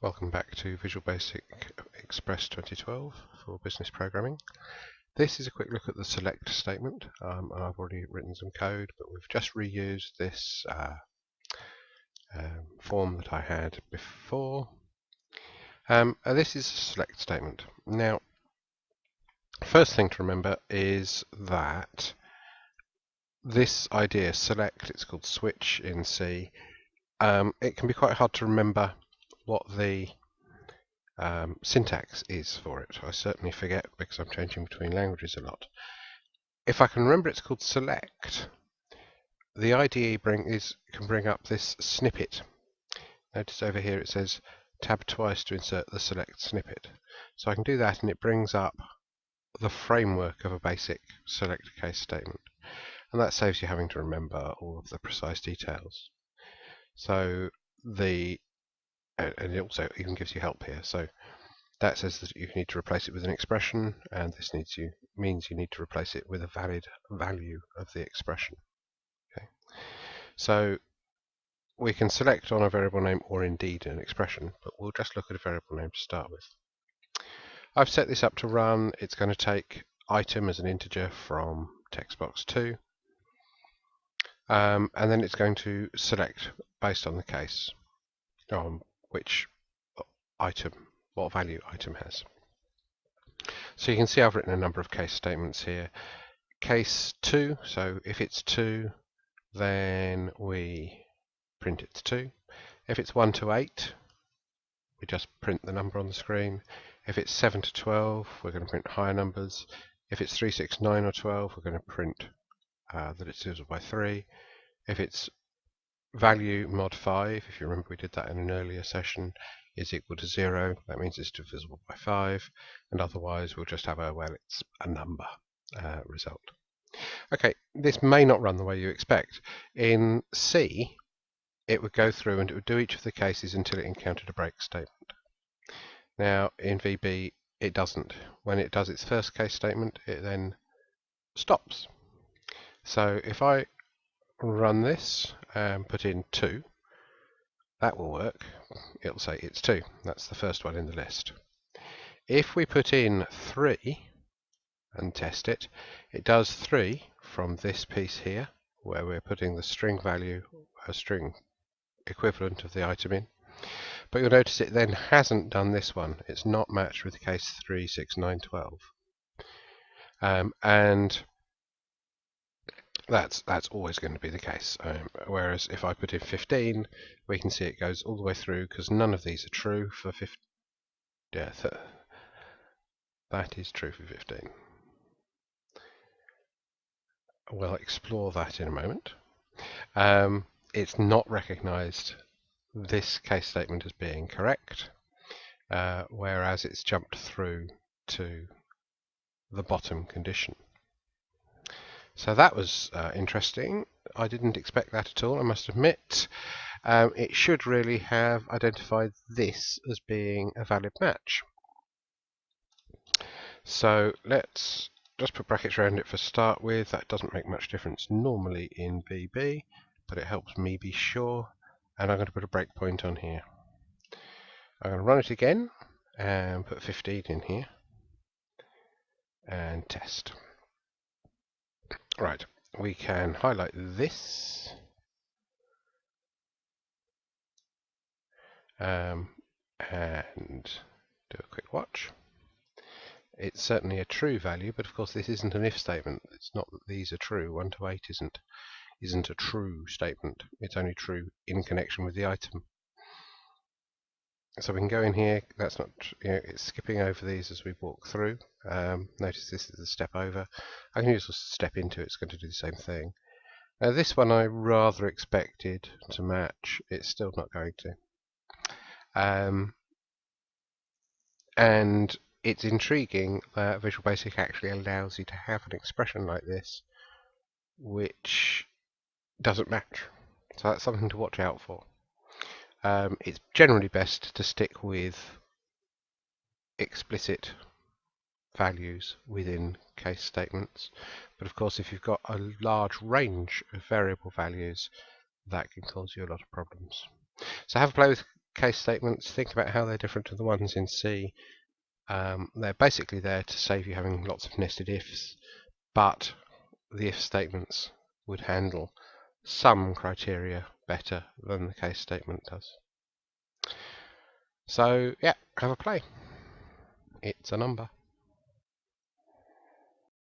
Welcome back to Visual Basic Express 2012 for business programming. This is a quick look at the select statement. Um, and I've already written some code, but we've just reused this uh, um, form that I had before. Um, this is a select statement. Now, first thing to remember is that this idea, select, it's called switch in C, um, it can be quite hard to remember what the um, syntax is for it. I certainly forget because I'm changing between languages a lot. If I can remember it's called select, the IDE bring is, can bring up this snippet. Notice over here it says tab twice to insert the select snippet. So I can do that and it brings up the framework of a basic select case statement. And that saves you having to remember all of the precise details. So the and it also even gives you help here. So that says that you need to replace it with an expression, and this needs you means you need to replace it with a valid value of the expression. Okay. So we can select on a variable name or indeed an expression, but we'll just look at a variable name to start with. I've set this up to run. It's going to take item as an integer from text box 2, um, and then it's going to select based on the case. Um, which item, what value item has. So you can see I've written a number of case statements here. Case 2, so if it's 2, then we print it's 2. If it's 1 to 8, we just print the number on the screen. If it's 7 to 12, we're going to print higher numbers. If it's 3, 6, 9 or 12, we're going to print uh, that it's divisible by 3. If it's value mod 5, if you remember we did that in an earlier session, is equal to 0. That means it's divisible by 5. And otherwise we'll just have a, well, it's a number uh, result. Okay, this may not run the way you expect. In C, it would go through and it would do each of the cases until it encountered a break statement. Now, in VB, it doesn't. When it does its first case statement, it then stops. So if I run this and put in 2, that will work. It'll say it's 2. That's the first one in the list. If we put in 3 and test it, it does 3 from this piece here, where we're putting the string value, a string equivalent of the item in. But you'll notice it then hasn't done this one. It's not matched with case 3, 6, 9, 12. Um, and that's that's always going to be the case. Um, whereas if I put in 15, we can see it goes all the way through because none of these are true for 15. Yeah, th that is true for 15. We'll explore that in a moment. Um, it's not recognized this case statement as being correct, uh, whereas it's jumped through to the bottom condition. So that was uh, interesting. I didn't expect that at all, I must admit. Um, it should really have identified this as being a valid match. So let's just put brackets around it for start with. That doesn't make much difference normally in VB, but it helps me be sure. And I'm going to put a breakpoint on here. I'm going to run it again and put 15 in here and test. Right, we can highlight this. Um, and do a quick watch. It's certainly a true value, but of course this isn't an if statement. It's not that these are true. 1 to 8 isn't isn't a true statement. It's only true in connection with the item. So we can go in here. That's not, you know, it's skipping over these as we walk through. Um, notice this is a step over. I can just step into it, it's going to do the same thing. Now this one I rather expected to match, it's still not going to. Um, and it's intriguing that Visual Basic actually allows you to have an expression like this which doesn't match. So that's something to watch out for um, it's generally best to stick with explicit values within case statements. But of course, if you've got a large range of variable values, that can cause you a lot of problems. So have a play with case statements, think about how they're different to the ones in C. Um, they're basically there to save you having lots of nested ifs, but the if statements would handle some criteria better than the case statement does. So yeah, have a play. It's a number.